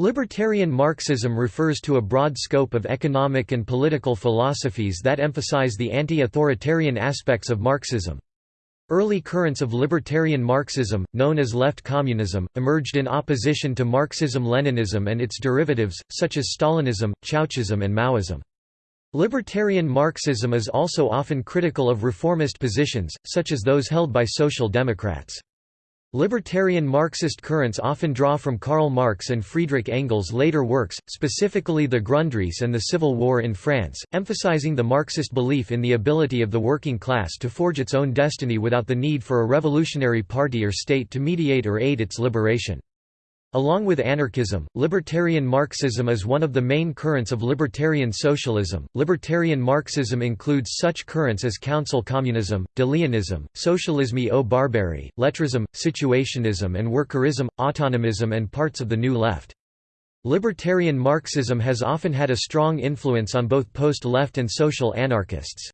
Libertarian Marxism refers to a broad scope of economic and political philosophies that emphasize the anti-authoritarian aspects of Marxism. Early currents of libertarian Marxism, known as left communism, emerged in opposition to Marxism-Leninism and its derivatives, such as Stalinism, Chauchism and Maoism. Libertarian Marxism is also often critical of reformist positions, such as those held by Social Democrats. Libertarian Marxist currents often draw from Karl Marx and Friedrich Engels' later works, specifically the Grundrisse and the Civil War in France, emphasizing the Marxist belief in the ability of the working class to forge its own destiny without the need for a revolutionary party or state to mediate or aid its liberation. Along with anarchism, libertarian Marxism is one of the main currents of libertarian socialism. Libertarian Marxism includes such currents as council communism, De Leonism, socialisme ou barbarie, lettrism, situationism, and workerism, autonomism, and parts of the New Left. Libertarian Marxism has often had a strong influence on both post left and social anarchists.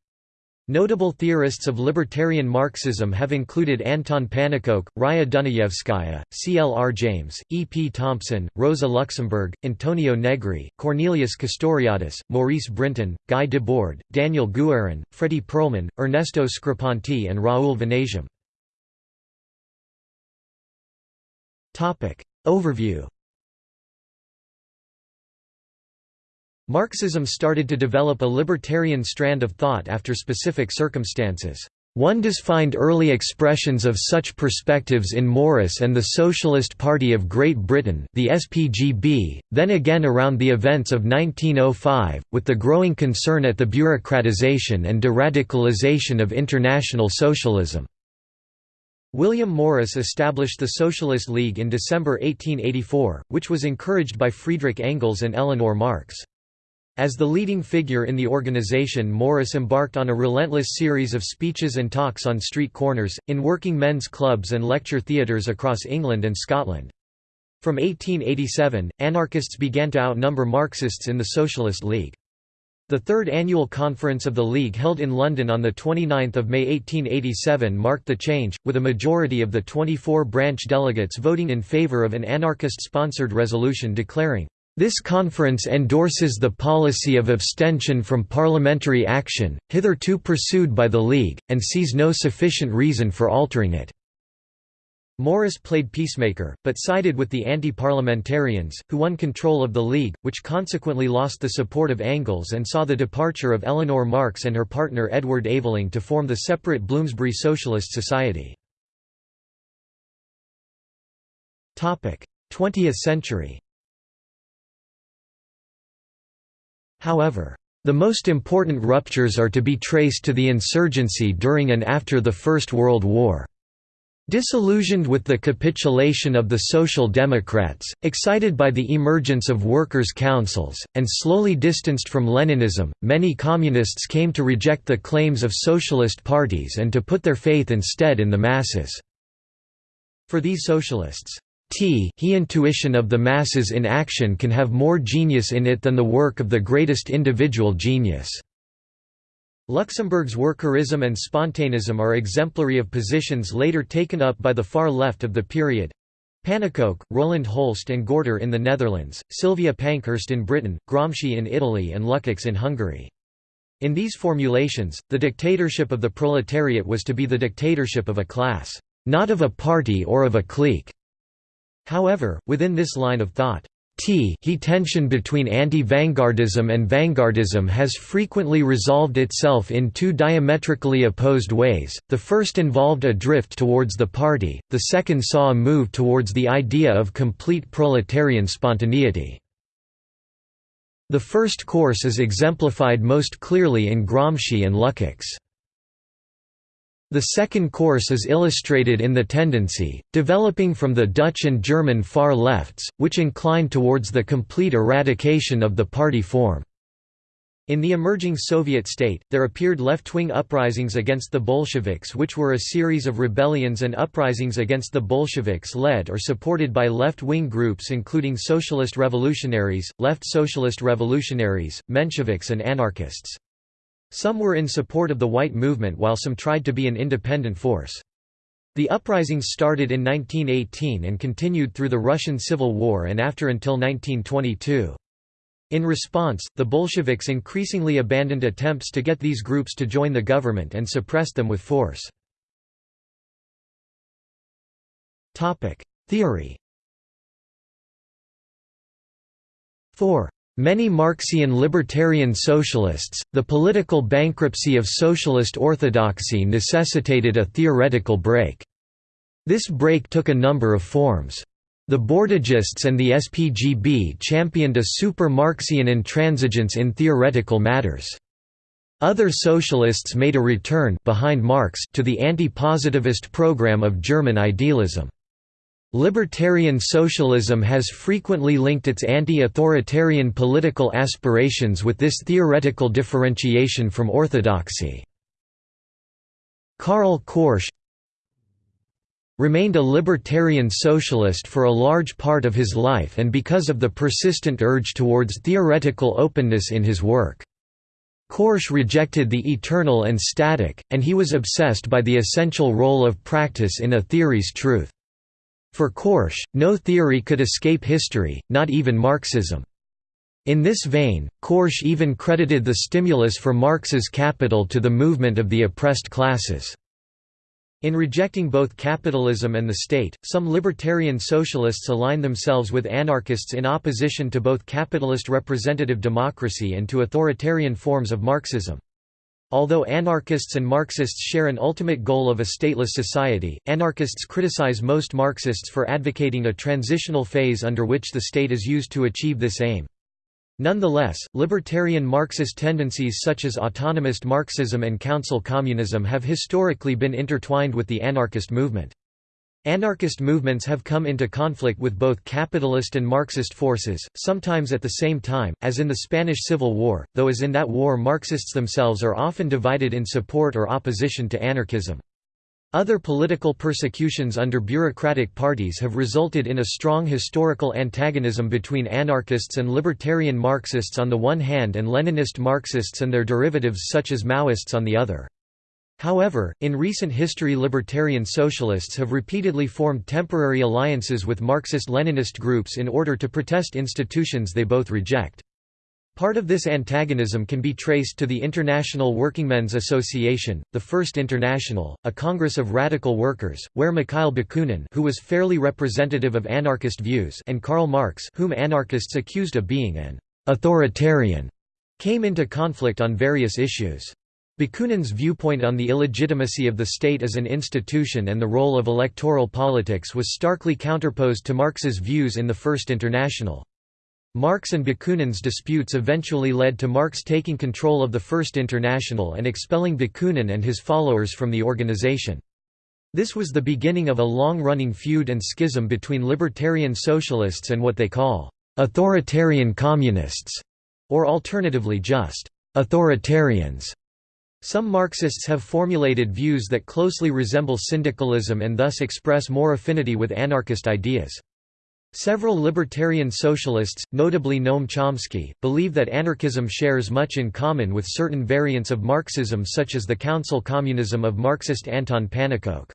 Notable theorists of libertarian Marxism have included Anton Pannekoek, Raya Dunayevskaya, C. L. R. James, E. P. Thompson, Rosa Luxemburg, Antonio Negri, Cornelius Castoriadis, Maurice Brinton, Guy Debord, Daniel Guerin, Fredy Perlman, Ernesto Screpanti and Raoul Vaneigem. Overview Marxism started to develop a libertarian strand of thought after specific circumstances. One does find early expressions of such perspectives in Morris and the Socialist Party of Great Britain the SPGB, then again around the events of 1905, with the growing concern at the bureaucratization and de-radicalization of international socialism. William Morris established the Socialist League in December 1884, which was encouraged by Friedrich Engels and Eleanor Marx. As the leading figure in the organization Morris embarked on a relentless series of speeches and talks on street corners, in working men's clubs and lecture theatres across England and Scotland. From 1887, anarchists began to outnumber Marxists in the Socialist League. The third annual conference of the League held in London on 29 May 1887 marked the change, with a majority of the 24 branch delegates voting in favour of an anarchist-sponsored resolution declaring, this conference endorses the policy of abstention from parliamentary action, hitherto pursued by the League, and sees no sufficient reason for altering it." Morris played peacemaker, but sided with the anti-parliamentarians, who won control of the League, which consequently lost the support of Engels and saw the departure of Eleanor Marx and her partner Edward Aveling to form the separate Bloomsbury Socialist Society. 20th century However, the most important ruptures are to be traced to the insurgency during and after the First World War. Disillusioned with the capitulation of the Social Democrats, excited by the emergence of workers' councils, and slowly distanced from Leninism, many communists came to reject the claims of socialist parties and to put their faith instead in the masses. For these socialists, T he intuition of the masses in action can have more genius in it than the work of the greatest individual genius. Luxemburg's workerism and spontaneism are exemplary of positions later taken up by the far left of the period. Pannekoek, Roland Holst and Gorter in the Netherlands, Sylvia Pankhurst in Britain, Gramsci in Italy and Lukács in Hungary. In these formulations, the dictatorship of the proletariat was to be the dictatorship of a class, not of a party or of a clique. However, within this line of thought, T he tension between anti-vanguardism and vanguardism has frequently resolved itself in two diametrically opposed ways, the first involved a drift towards the party, the second saw a move towards the idea of complete proletarian spontaneity. The first course is exemplified most clearly in Gramsci and Lukács. The second course is illustrated in the tendency, developing from the Dutch and German far lefts, which incline towards the complete eradication of the party form. In the emerging Soviet state, there appeared left-wing uprisings against the Bolsheviks which were a series of rebellions and uprisings against the Bolsheviks led or supported by left-wing groups including socialist revolutionaries, left socialist revolutionaries, Mensheviks and anarchists. Some were in support of the white movement while some tried to be an independent force. The uprisings started in 1918 and continued through the Russian Civil War and after until 1922. In response, the Bolsheviks increasingly abandoned attempts to get these groups to join the government and suppressed them with force. Theory For many Marxian libertarian socialists, the political bankruptcy of socialist orthodoxy necessitated a theoretical break. This break took a number of forms. The Bordigists and the SPGB championed a super-Marxian intransigence in theoretical matters. Other socialists made a return behind Marx to the anti-positivist program of German idealism. Libertarian socialism has frequently linked its anti-authoritarian political aspirations with this theoretical differentiation from orthodoxy. Karl Korsch remained a libertarian socialist for a large part of his life and because of the persistent urge towards theoretical openness in his work. Korsch rejected the eternal and static, and he was obsessed by the essential role of practice in a theory's truth. For Korsch, no theory could escape history, not even Marxism. In this vein, Korsch even credited the stimulus for Marx's Capital to the movement of the oppressed classes. In rejecting both capitalism and the state, some libertarian socialists align themselves with anarchists in opposition to both capitalist representative democracy and to authoritarian forms of Marxism. Although anarchists and Marxists share an ultimate goal of a stateless society, anarchists criticize most Marxists for advocating a transitional phase under which the state is used to achieve this aim. Nonetheless, libertarian Marxist tendencies such as autonomist Marxism and council communism have historically been intertwined with the anarchist movement. Anarchist movements have come into conflict with both capitalist and Marxist forces, sometimes at the same time, as in the Spanish Civil War, though as in that war Marxists themselves are often divided in support or opposition to anarchism. Other political persecutions under bureaucratic parties have resulted in a strong historical antagonism between anarchists and libertarian Marxists on the one hand and Leninist Marxists and their derivatives such as Maoists on the other. However, in recent history libertarian socialists have repeatedly formed temporary alliances with Marxist-Leninist groups in order to protest institutions they both reject. Part of this antagonism can be traced to the International Workingmen's Association, the First International, a congress of radical workers, where Mikhail Bakunin who was fairly representative of anarchist views and Karl Marx whom anarchists accused of being an «authoritarian» came into conflict on various issues. Bakunin's viewpoint on the illegitimacy of the state as an institution and the role of electoral politics was starkly counterposed to Marx's views in the First International. Marx and Bakunin's disputes eventually led to Marx taking control of the First International and expelling Bakunin and his followers from the organization. This was the beginning of a long-running feud and schism between libertarian socialists and what they call authoritarian communists, or alternatively just authoritarians. Some Marxists have formulated views that closely resemble syndicalism and thus express more affinity with anarchist ideas. Several libertarian socialists, notably Noam Chomsky, believe that anarchism shares much in common with certain variants of Marxism such as the council communism of Marxist Anton Pannekoek.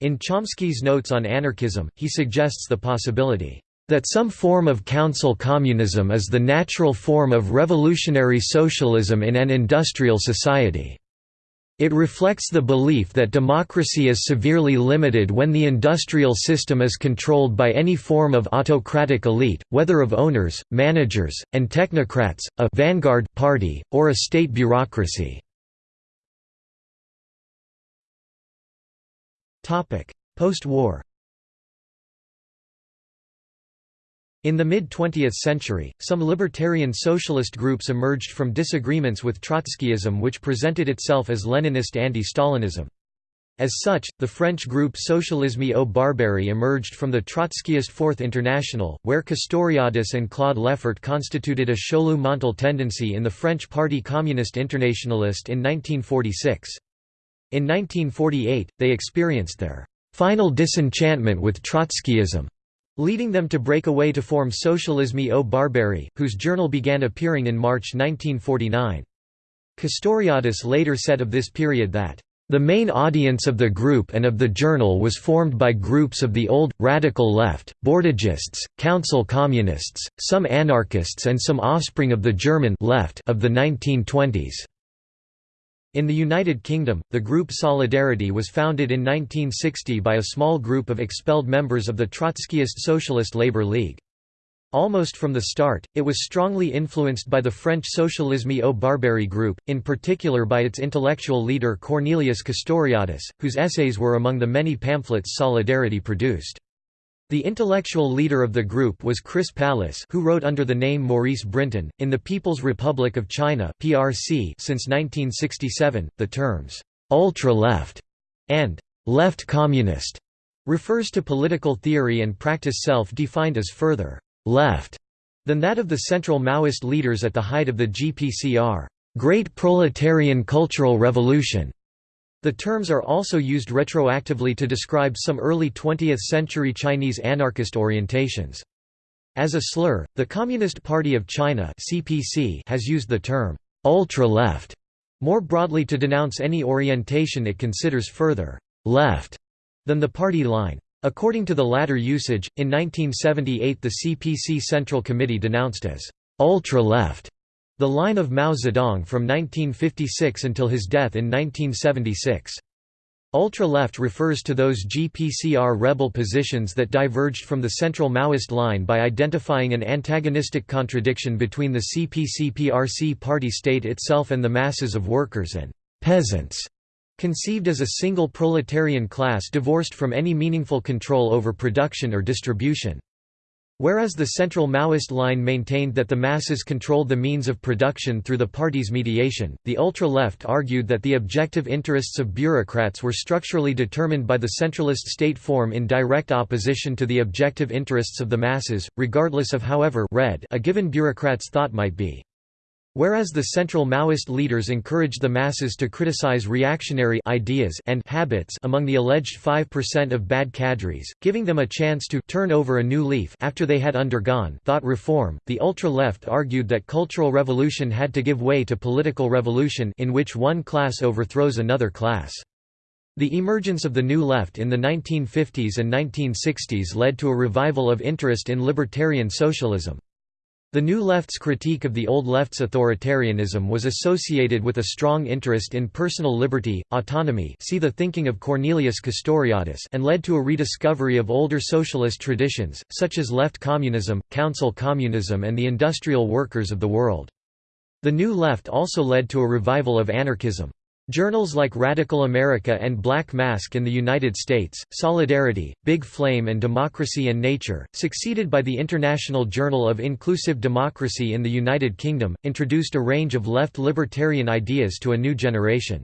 In Chomsky's Notes on Anarchism, he suggests the possibility that some form of council communism is the natural form of revolutionary socialism in an industrial society. It reflects the belief that democracy is severely limited when the industrial system is controlled by any form of autocratic elite, whether of owners, managers, and technocrats, a vanguard party, or a state bureaucracy. Post-war In the mid-20th century, some libertarian socialist groups emerged from disagreements with Trotskyism which presented itself as Leninist anti-Stalinism. As such, the French group Socialisme ou Barbarie emerged from the Trotskyist Fourth International, where Castoriadis and Claude Lefort constituted a Chaulieu Montal tendency in the French Party Communist Internationalist in 1946. In 1948, they experienced their final disenchantment with Trotskyism leading them to break away to form Socialisme ou Barbarie, whose journal began appearing in March 1949. Castoriadis later said of this period that, The main audience of the group and of the journal was formed by groups of the old, radical left, Bordigists, council communists, some anarchists and some offspring of the German left of the 1920s. In the United Kingdom, the group Solidarity was founded in 1960 by a small group of expelled members of the Trotskyist Socialist Labour League. Almost from the start, it was strongly influenced by the French Socialisme ou Barbarie group, in particular by its intellectual leader Cornelius Castoriadis, whose essays were among the many pamphlets Solidarity produced. The intellectual leader of the group was Chris Pallis who wrote under the name Maurice Brinton. In the People's Republic of China (PRC) since 1967, the terms «ultra-left» and «left communist» refers to political theory and practice self-defined as further left than that of the central Maoist leaders at the height of the GPCR Great Proletarian Cultural Revolution. The terms are also used retroactively to describe some early 20th-century Chinese anarchist orientations. As a slur, the Communist Party of China (CPC) has used the term ultra-left more broadly to denounce any orientation it considers further left than the party line. According to the latter usage, in 1978 the CPC Central Committee denounced as ultra-left the line of Mao Zedong from 1956 until his death in 1976. Ultra-left refers to those GPCR rebel positions that diverged from the central Maoist line by identifying an antagonistic contradiction between the CPC-PRC party state itself and the masses of workers and peasants conceived as a single proletarian class divorced from any meaningful control over production or distribution. Whereas the central Maoist line maintained that the masses controlled the means of production through the party's mediation, the ultra-left argued that the objective interests of bureaucrats were structurally determined by the centralist state form in direct opposition to the objective interests of the masses, regardless of however red a given bureaucrat's thought might be. Whereas the central Maoist leaders encouraged the masses to criticize reactionary ideas and habits among the alleged 5% of bad cadres, giving them a chance to turn over a new leaf after they had undergone thought reform, the ultra-left argued that cultural revolution had to give way to political revolution in which one class overthrows another class. The emergence of the New Left in the 1950s and 1960s led to a revival of interest in libertarian socialism. The New Left's critique of the Old Left's authoritarianism was associated with a strong interest in personal liberty, autonomy see the thinking of Cornelius Castoriadis and led to a rediscovery of older socialist traditions, such as left communism, council communism and the industrial workers of the world. The New Left also led to a revival of anarchism. Journals like Radical America and Black Mask in the United States, Solidarity, Big Flame and Democracy and Nature, succeeded by the International Journal of Inclusive Democracy in the United Kingdom, introduced a range of left libertarian ideas to a new generation.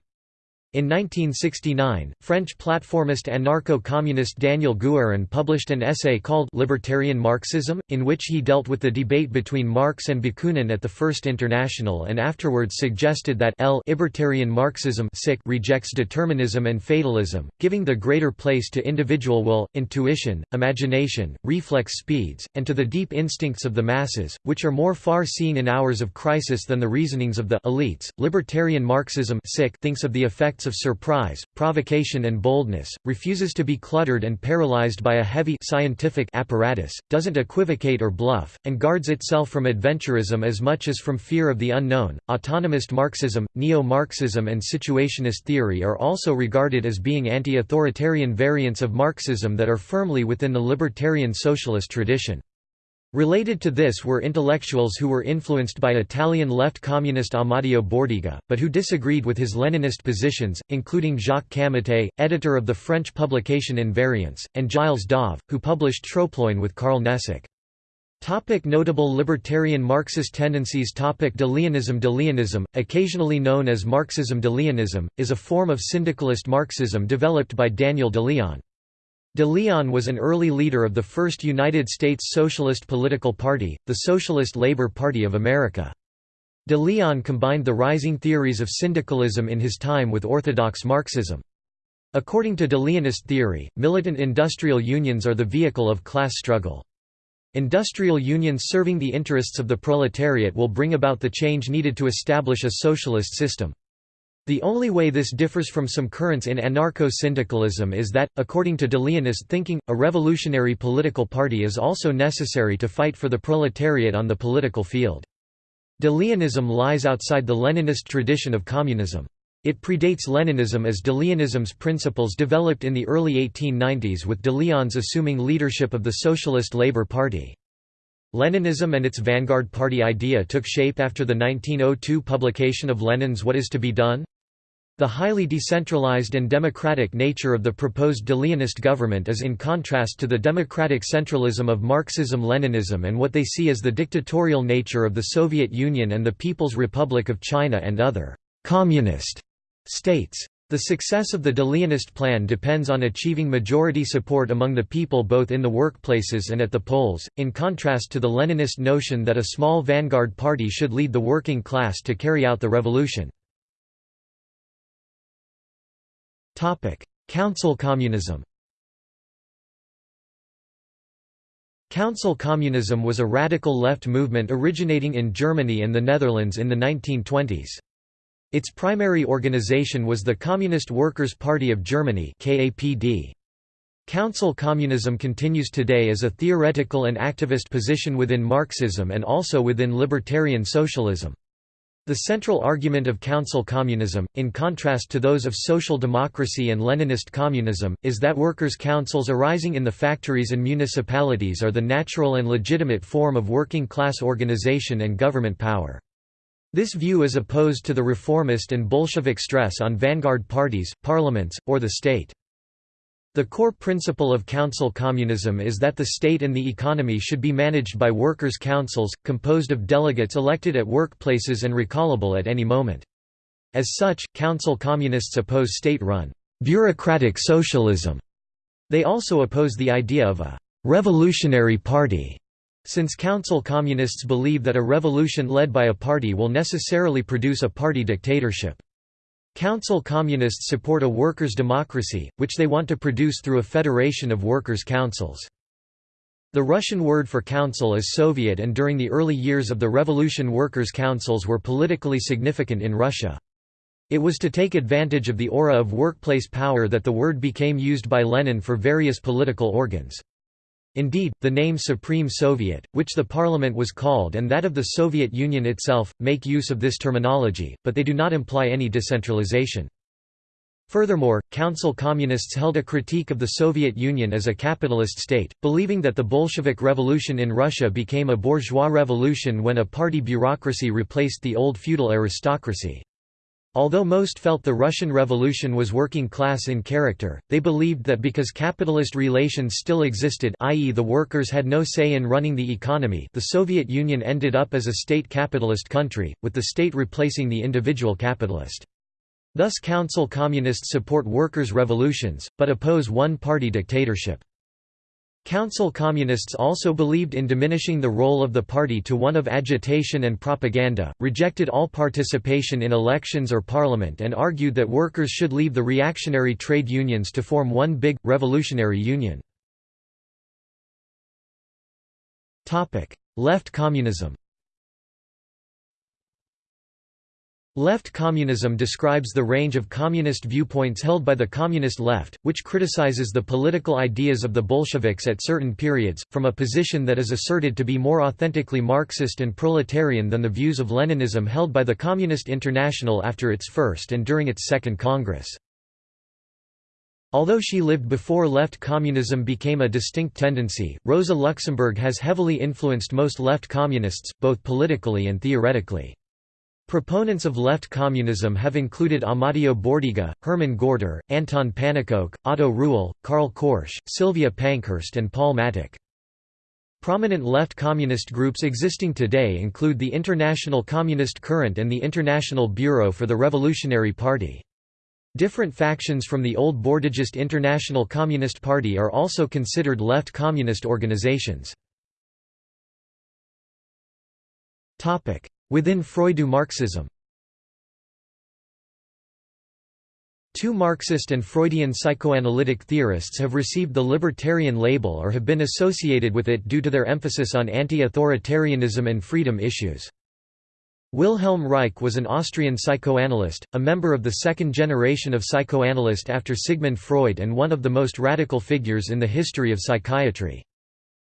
In 1969, French platformist and anarcho-communist Daniel Guérin published an essay called Libertarian Marxism, in which he dealt with the debate between Marx and Bakunin at the First International and afterwards suggested that L. Libertarian Marxism rejects determinism and fatalism, giving the greater place to individual will, intuition, imagination, reflex speeds, and to the deep instincts of the masses, which are more far-seeing in hours of crisis than the reasonings of the elites. Libertarian Marxism thinks of the effect of surprise, provocation and boldness, refuses to be cluttered and paralyzed by a heavy scientific apparatus, doesn't equivocate or bluff, and guards itself from adventurism as much as from fear of the unknown. Autonomist Marxism, neo-Marxism and situationist theory are also regarded as being anti-authoritarian variants of Marxism that are firmly within the libertarian socialist tradition. Related to this were intellectuals who were influenced by Italian left communist Amadeo Bordiga, but who disagreed with his Leninist positions, including Jacques Camatte, editor of the French publication Invariance, and Giles Dauve, who published Troploin with Karl Nesic. Topic notable libertarian Marxist tendencies Topic De Leonism occasionally known as Marxism De Leonism, is a form of syndicalist Marxism developed by Daniel de Leon. De Leon was an early leader of the first United States Socialist political party, the Socialist Labor Party of America. De Leon combined the rising theories of syndicalism in his time with orthodox Marxism. According to De Leonist theory, militant industrial unions are the vehicle of class struggle. Industrial unions serving the interests of the proletariat will bring about the change needed to establish a socialist system. The only way this differs from some currents in anarcho-syndicalism is that, according to de Leonist thinking, a revolutionary political party is also necessary to fight for the proletariat on the political field. De Leonism lies outside the Leninist tradition of communism. It predates Leninism as de Leonism's principles developed in the early 1890s with de Leon's assuming leadership of the Socialist Labour Party. Leninism and its vanguard party idea took shape after the 1902 publication of Lenin's What is to be Done? The highly decentralized and democratic nature of the proposed de government is in contrast to the democratic centralism of Marxism-Leninism and what they see as the dictatorial nature of the Soviet Union and the People's Republic of China and other «communist» states. The success of the de plan depends on achieving majority support among the people both in the workplaces and at the polls, in contrast to the Leninist notion that a small vanguard party should lead the working class to carry out the revolution. Council communism Council communism was a radical left movement originating in Germany and the Netherlands in the 1920s. Its primary organization was the Communist Workers' Party of Germany. Council communism continues today as a theoretical and activist position within Marxism and also within libertarian socialism. The central argument of council communism, in contrast to those of social democracy and Leninist communism, is that workers' councils arising in the factories and municipalities are the natural and legitimate form of working-class organization and government power. This view is opposed to the reformist and Bolshevik stress on vanguard parties, parliaments, or the state. The core principle of council communism is that the state and the economy should be managed by workers' councils, composed of delegates elected at workplaces and recallable at any moment. As such, council communists oppose state-run, bureaucratic socialism. They also oppose the idea of a revolutionary party, since council communists believe that a revolution led by a party will necessarily produce a party dictatorship. Council Communists support a workers' democracy, which they want to produce through a federation of workers' councils. The Russian word for council is Soviet and during the early years of the revolution workers' councils were politically significant in Russia. It was to take advantage of the aura of workplace power that the word became used by Lenin for various political organs. Indeed, the name Supreme Soviet, which the parliament was called and that of the Soviet Union itself, make use of this terminology, but they do not imply any decentralization. Furthermore, Council Communists held a critique of the Soviet Union as a capitalist state, believing that the Bolshevik Revolution in Russia became a bourgeois revolution when a party bureaucracy replaced the old feudal aristocracy. Although most felt the Russian Revolution was working class in character, they believed that because capitalist relations still existed i.e. the workers had no say in running the economy the Soviet Union ended up as a state capitalist country, with the state replacing the individual capitalist. Thus Council Communists support workers' revolutions, but oppose one-party dictatorship. Council Communists also believed in diminishing the role of the party to one of agitation and propaganda, rejected all participation in elections or parliament and argued that workers should leave the reactionary trade unions to form one big, revolutionary union. Left communism Left communism describes the range of communist viewpoints held by the communist left, which criticizes the political ideas of the Bolsheviks at certain periods, from a position that is asserted to be more authentically Marxist and proletarian than the views of Leninism held by the Communist International after its first and during its second Congress. Although she lived before left communism became a distinct tendency, Rosa Luxemburg has heavily influenced most left communists, both politically and theoretically. Proponents of left communism have included Amadeo Bordiga, Hermann Gorter, Anton Pannekoek, Otto Rühle, Karl Korsch, Sylvia Pankhurst and Paul Mattick. Prominent left communist groups existing today include the International Communist Current and the International Bureau for the Revolutionary Party. Different factions from the old Bordigist International Communist Party are also considered left communist organizations. Within Freudo-Marxism Two Marxist and Freudian psychoanalytic theorists have received the libertarian label or have been associated with it due to their emphasis on anti-authoritarianism and freedom issues. Wilhelm Reich was an Austrian psychoanalyst, a member of the second generation of psychoanalyst after Sigmund Freud and one of the most radical figures in the history of psychiatry.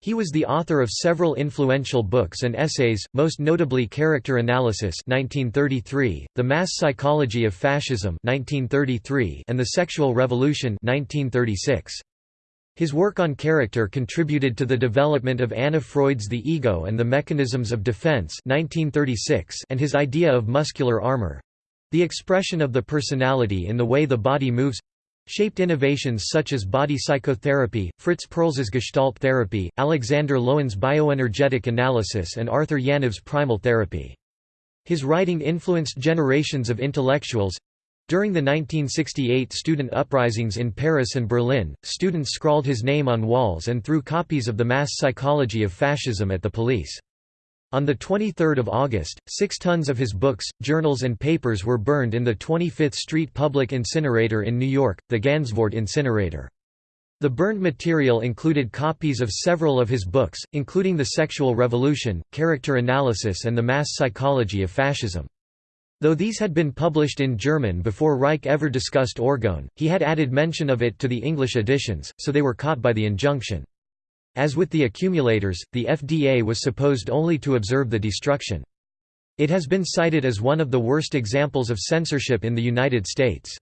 He was the author of several influential books and essays, most notably Character Analysis 1933, The Mass Psychology of Fascism 1933, and The Sexual Revolution 1936. His work on character contributed to the development of Anna Freud's The Ego and the Mechanisms of Defense 1936 and his idea of muscular armor—the expression of the personality in the way the body moves, shaped innovations such as body psychotherapy, Fritz Perls's Gestalt therapy, Alexander Lowen's bioenergetic analysis and Arthur Janov's primal therapy. His writing influenced generations of intellectuals, during the 1968 student uprisings in Paris and Berlin, students scrawled his name on walls and threw copies of The Mass Psychology of Fascism at the police. On 23 August, six tons of his books, journals and papers were burned in the 25th Street Public Incinerator in New York, the Gansevoort Incinerator. The burned material included copies of several of his books, including The Sexual Revolution, Character Analysis and The Mass Psychology of Fascism. Though these had been published in German before Reich ever discussed orgone, he had added mention of it to the English editions, so they were caught by the injunction. As with the accumulators, the FDA was supposed only to observe the destruction. It has been cited as one of the worst examples of censorship in the United States.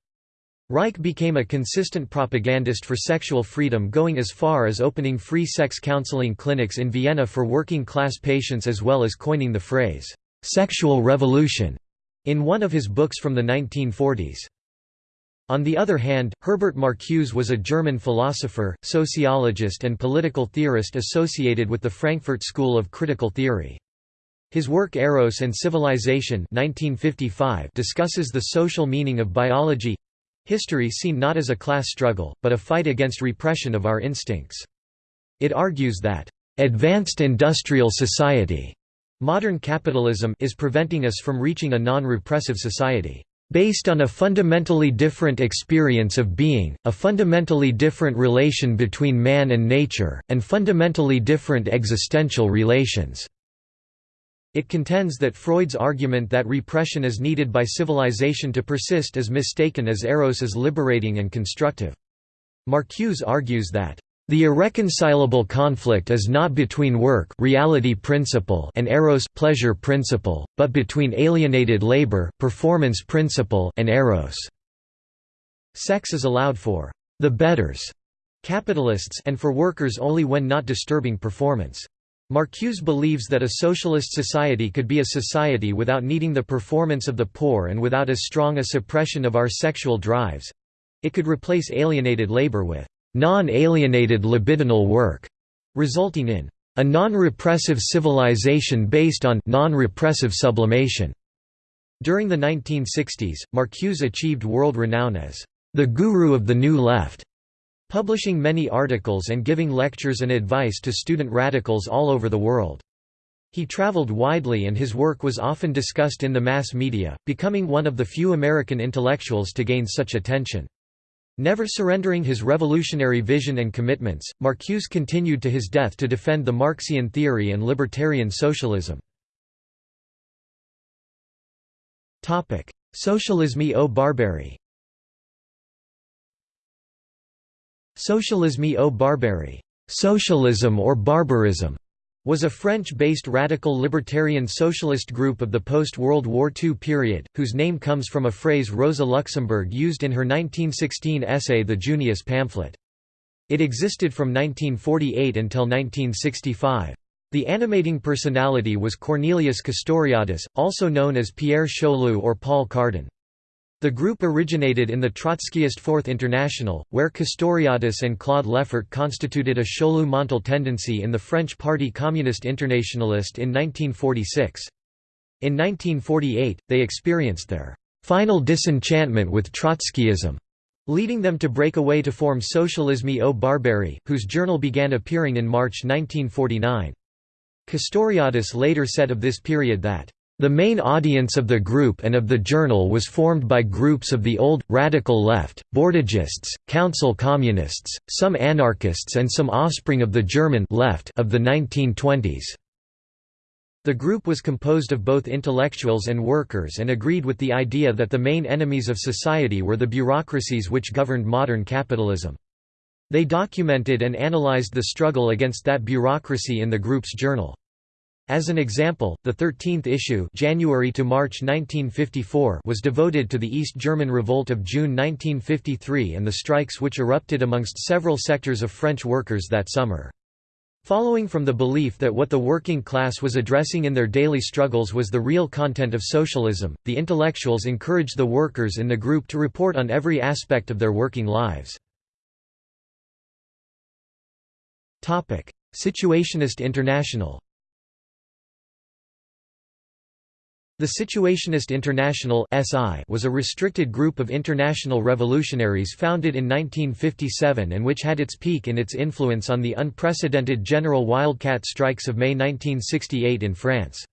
Reich became a consistent propagandist for sexual freedom going as far as opening free sex counseling clinics in Vienna for working-class patients as well as coining the phrase, "'sexual revolution' in one of his books from the 1940s. On the other hand, Herbert Marcuse was a German philosopher, sociologist and political theorist associated with the Frankfurt School of Critical Theory. His work Eros and Civilization 1955 discusses the social meaning of biology—history seen not as a class struggle, but a fight against repression of our instincts. It argues that, "...advanced industrial society Modern capitalism is preventing us from reaching a non-repressive society. Based on a fundamentally different experience of being, a fundamentally different relation between man and nature, and fundamentally different existential relations." It contends that Freud's argument that repression is needed by civilization to persist is mistaken as Eros is liberating and constructive. Marcuse argues that the irreconcilable conflict is not between work reality principle and eros pleasure principle, but between alienated labor performance principle and eros. Sex is allowed for the betters capitalists and for workers only when not disturbing performance. Marcuse believes that a socialist society could be a society without needing the performance of the poor and without as strong a suppression of our sexual drives. It could replace alienated labor with non-alienated libidinal work, resulting in a non-repressive civilization based on non-repressive sublimation. During the 1960s, Marcuse achieved world renown as the guru of the New Left, publishing many articles and giving lectures and advice to student radicals all over the world. He traveled widely and his work was often discussed in the mass media, becoming one of the few American intellectuals to gain such attention. Never surrendering his revolutionary vision and commitments, Marcuse continued to his death to defend the Marxian theory and libertarian socialism. Socialisme ou Barbarie Socialisme ou Barbarie socialism or barbarism was a French-based radical libertarian socialist group of the post-World War II period, whose name comes from a phrase Rosa Luxemburg used in her 1916 essay The Junius pamphlet. It existed from 1948 until 1965. The animating personality was Cornelius Castoriadis, also known as Pierre Chaulieu or Paul Cardan. The group originated in the Trotskyist Fourth International, where Castoriadis and Claude Lefort constituted a Chaulieu-Montal tendency in the French Party Communist Internationalist in 1946. In 1948, they experienced their final disenchantment with Trotskyism, leading them to break away to form Socialisme ou Barbarie, whose journal began appearing in March 1949. Castoriadis later said of this period that the main audience of the group and of the journal was formed by groups of the old, radical left, Bordigists, council communists, some anarchists and some offspring of the German left of the 1920s. The group was composed of both intellectuals and workers and agreed with the idea that the main enemies of society were the bureaucracies which governed modern capitalism. They documented and analyzed the struggle against that bureaucracy in the group's journal. As an example, the 13th issue January to March 1954 was devoted to the East German Revolt of June 1953 and the strikes which erupted amongst several sectors of French workers that summer. Following from the belief that what the working class was addressing in their daily struggles was the real content of socialism, the intellectuals encouraged the workers in the group to report on every aspect of their working lives. Situationist International The Situationist International was a restricted group of international revolutionaries founded in 1957 and which had its peak in its influence on the unprecedented general wildcat strikes of May 1968 in France.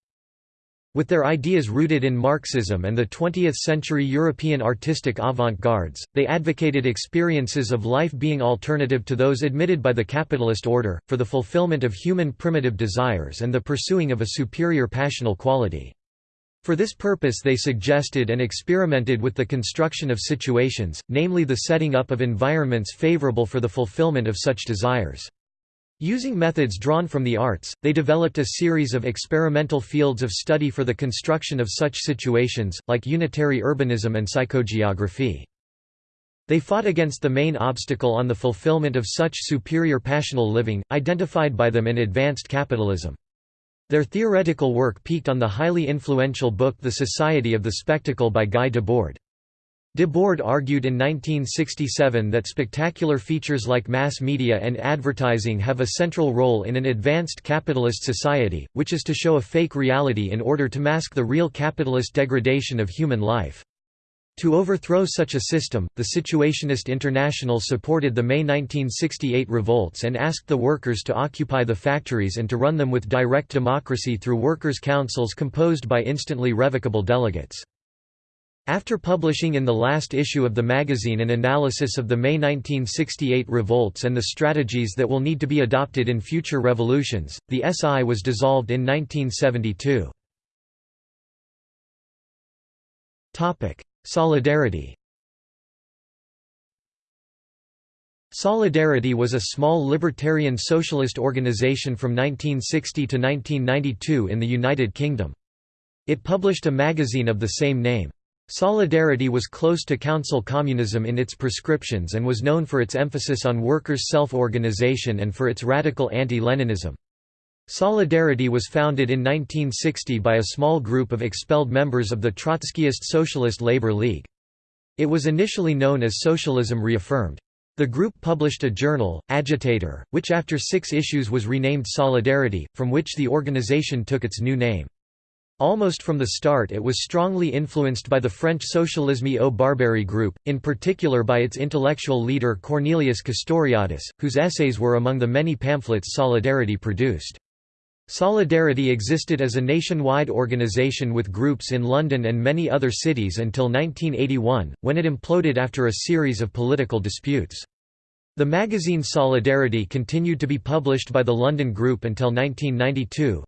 With their ideas rooted in Marxism and the 20th-century European artistic avant-gardes, they advocated experiences of life being alternative to those admitted by the capitalist order, for the fulfillment of human primitive desires and the pursuing of a superior passional quality. For this purpose they suggested and experimented with the construction of situations, namely the setting up of environments favorable for the fulfillment of such desires. Using methods drawn from the arts, they developed a series of experimental fields of study for the construction of such situations, like unitary urbanism and psychogeography. They fought against the main obstacle on the fulfillment of such superior passional living, identified by them in advanced capitalism. Their theoretical work peaked on the highly influential book The Society of the Spectacle by Guy Debord. Debord argued in 1967 that spectacular features like mass media and advertising have a central role in an advanced capitalist society, which is to show a fake reality in order to mask the real capitalist degradation of human life. To overthrow such a system, the Situationist International supported the May 1968 revolts and asked the workers to occupy the factories and to run them with direct democracy through workers' councils composed by instantly revocable delegates. After publishing in the last issue of the magazine an analysis of the May 1968 revolts and the strategies that will need to be adopted in future revolutions, the SI was dissolved in 1972. Solidarity Solidarity was a small libertarian socialist organization from 1960 to 1992 in the United Kingdom. It published a magazine of the same name. Solidarity was close to council communism in its prescriptions and was known for its emphasis on workers' self-organization and for its radical anti-Leninism. Solidarity was founded in 1960 by a small group of expelled members of the Trotskyist Socialist Labor League. It was initially known as Socialism Reaffirmed. The group published a journal, Agitator, which after six issues was renamed Solidarity, from which the organization took its new name. Almost from the start it was strongly influenced by the French Socialisme ou Barbarie group, in particular by its intellectual leader Cornelius Castoriadis, whose essays were among the many pamphlets Solidarity produced. Solidarity existed as a nationwide organization with groups in London and many other cities until 1981, when it imploded after a series of political disputes. The magazine Solidarity continued to be published by the London Group until 1992.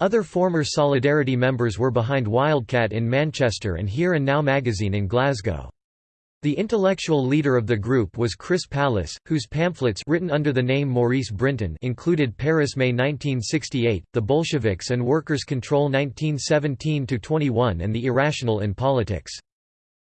Other former Solidarity members were behind Wildcat in Manchester and Here and Now magazine in Glasgow. The intellectual leader of the group was Chris Pallis, whose pamphlets written under the name Maurice Brinton included Paris May 1968, The Bolsheviks and Workers' Control 1917–21 and The Irrational in Politics.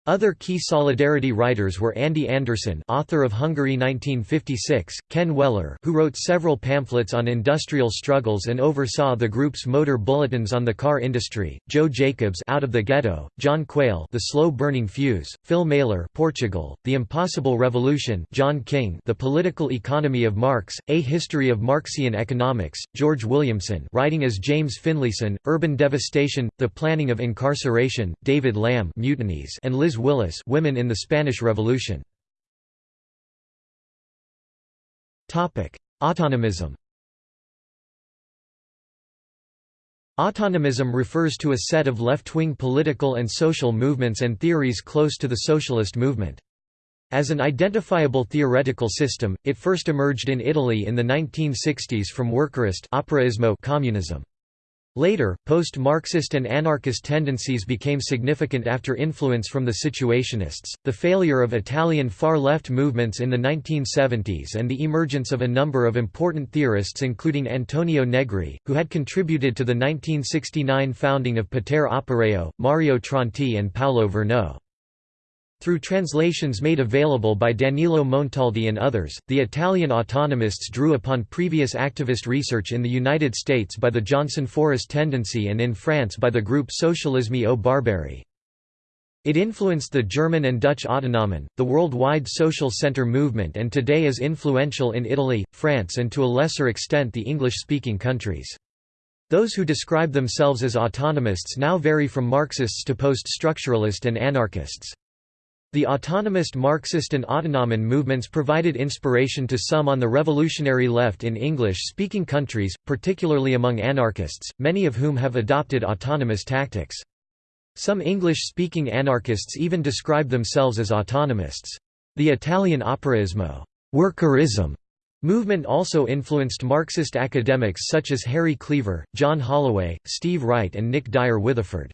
Other key Solidarity writers were Andy Anderson author of Hungary 1956, Ken Weller who wrote several pamphlets on industrial struggles and oversaw the group's motor bulletins on the car industry, Joe Jacobs Out of the Ghetto, John Quail The Slow-Burning Fuse, Phil Mailer Portugal, The Impossible Revolution John King The Political Economy of Marx, A History of Marxian Economics, George Williamson writing as James Finlayson, Urban Devastation, The Planning of Incarceration, David Lamb Mutinies and Liz Willis Women in the Spanish Revolution. Topic: Autonomism Autonomism refers to a set of left-wing political and social movements and theories close to the socialist movement. As an identifiable theoretical system, it first emerged in Italy in the 1960s from workerist communism. Later, post-Marxist and anarchist tendencies became significant after influence from the Situationists, the failure of Italian far-left movements in the 1970s and the emergence of a number of important theorists including Antonio Negri, who had contributed to the 1969 founding of Potere Operaio, Mario Tronti and Paolo Virno. Through translations made available by Danilo Montaldi and others, the Italian autonomists drew upon previous activist research in the United States by the Johnson Forest Tendency and in France by the group Socialisme ou Barbarie. It influenced the German and Dutch Autonomen, the worldwide social center movement and today is influential in Italy, France and to a lesser extent the English-speaking countries. Those who describe themselves as autonomists now vary from Marxists to post-structuralist and anarchists. The autonomist Marxist and Autonomen movements provided inspiration to some on the revolutionary left in English-speaking countries, particularly among anarchists, many of whom have adopted autonomous tactics. Some English-speaking anarchists even describe themselves as autonomists. The Italian operaismo workerism movement also influenced Marxist academics such as Harry Cleaver, John Holloway, Steve Wright and Nick Dyer Witheford.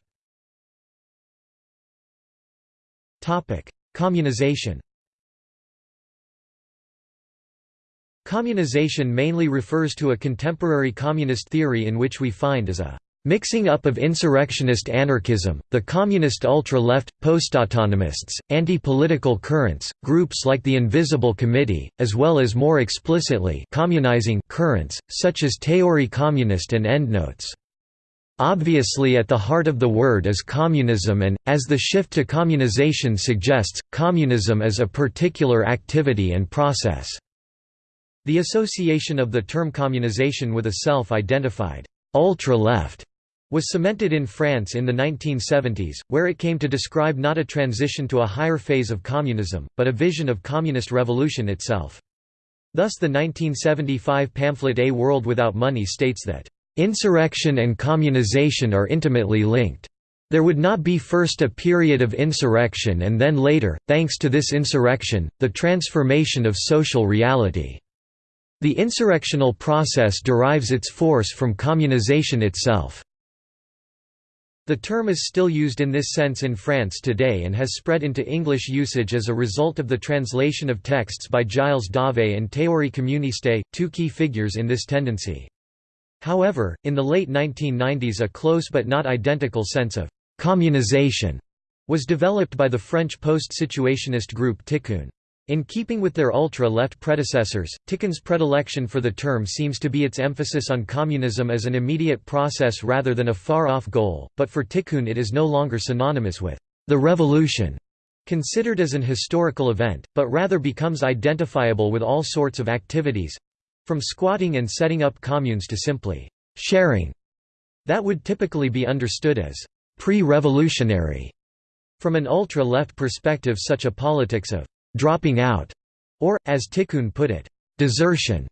Communization Communization mainly refers to a contemporary communist theory in which we find as a mixing up of insurrectionist anarchism, the communist ultra-left, post-autonomists, anti-political currents, groups like the Invisible Committee, as well as more explicitly communizing currents, such as Théorie communiste and Endnotes. Obviously at the heart of the word is communism and, as the shift to communization suggests, communism is a particular activity and process. The association of the term communization with a self-identified ultra-left was cemented in France in the 1970s, where it came to describe not a transition to a higher phase of communism, but a vision of communist revolution itself. Thus the 1975 pamphlet A World Without Money states that Insurrection and communization are intimately linked. There would not be first a period of insurrection and then later, thanks to this insurrection, the transformation of social reality. The insurrectional process derives its force from communization itself. The term is still used in this sense in France today and has spread into English usage as a result of the translation of texts by Gilles Dauvé and Théorie communiste, two key figures in this tendency. However, in the late 1990s a close but not identical sense of «communization» was developed by the French post-situationist group Tiqqun. In keeping with their ultra-left predecessors, Tiqqun's predilection for the term seems to be its emphasis on communism as an immediate process rather than a far-off goal, but for Tiqqun it is no longer synonymous with the revolution, considered as an historical event, but rather becomes identifiable with all sorts of activities, from squatting and setting up communes to simply sharing that would typically be understood as pre-revolutionary. From an ultra-left perspective such a politics of dropping out, or, as Tiqqun put it, desertion,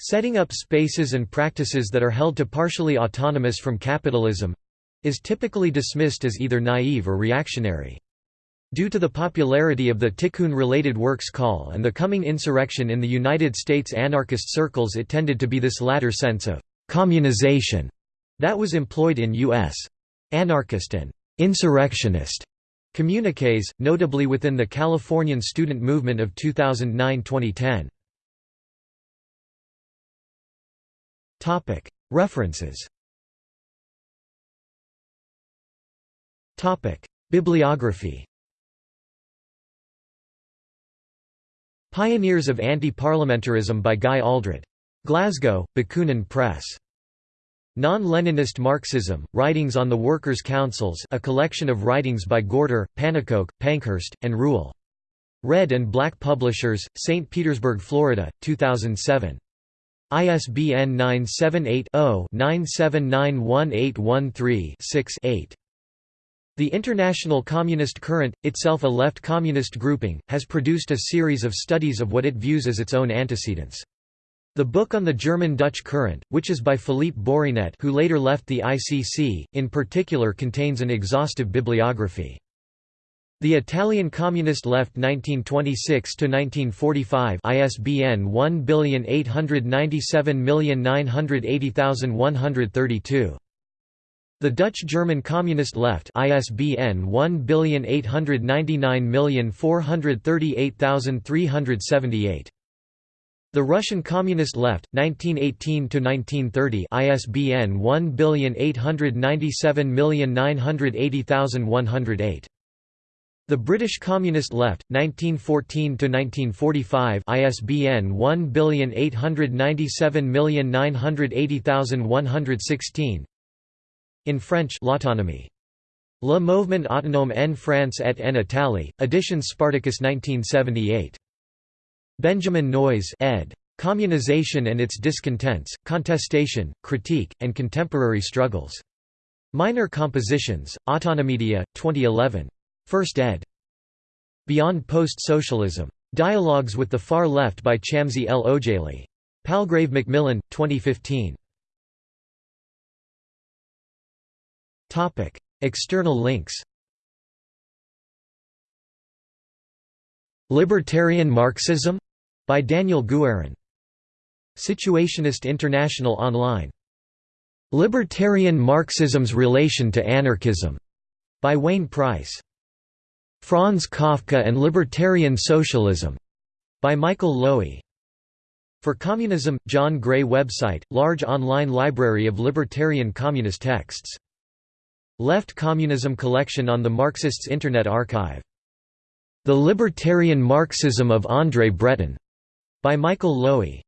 setting up spaces and practices that are held to partially autonomous from capitalism, is typically dismissed as either naive or reactionary. Due to the popularity of the Tiqqun-related works Call and the coming insurrection in the United States anarchist circles it tended to be this latter sense of «communization» that was employed in U.S. anarchist and «insurrectionist» communiques, notably within the Californian student movement of 2009–2010. References Bibliography Pioneers of Anti-Parliamentarism by Guy Aldred. Glasgow, Bakunin Press. Non-Leninist Marxism, Writings on the Workers' Councils a collection of writings by Gorter, Pannekoek, Pankhurst, and Rühle. Red and Black Publishers, St. Petersburg, Florida, 2007. ISBN 978 0 9791813 6 8. The International Communist Current, itself a left communist grouping, has produced a series of studies of what it views as its own antecedents. The book on the German-Dutch current, which is by Philippe Bourrinet who later left the ICC, in particular contains an exhaustive bibliography. The Italian Communist Left 1926–1945 ISBN 1897980132. The Dutch-German Communist Left ISBN 1899438378. The Russian Communist Left 1918 to 1930 ISBN 1897980108 The British Communist Left 1914 to 1945 ISBN 1897980116 in French l'autonomie. Le Mouvement autonome en France et en Italie, edition Spartacus 1978. Benjamin Noys ed. Communization and its Discontents, Contestation, Critique, and Contemporary Struggles. Minor Compositions, Autonomedia, 2011. First ed. Beyond Post-Socialism. Dialogues with the Far Left by Chamsy el-Ojeili. Palgrave Macmillan, 2015. External links Libertarian Marxism? by Daniel Guérin. Situationist International Online. Libertarian Marxism's Relation to Anarchism, by Wayne Price. Franz Kafka and Libertarian Socialism, by Michael Löwy. For Communism, John Gray website, large online library of libertarian communist texts. Left Communism collection on the Marxists Internet Archive. The Libertarian Marxism of André Breton, by Michael Löwy.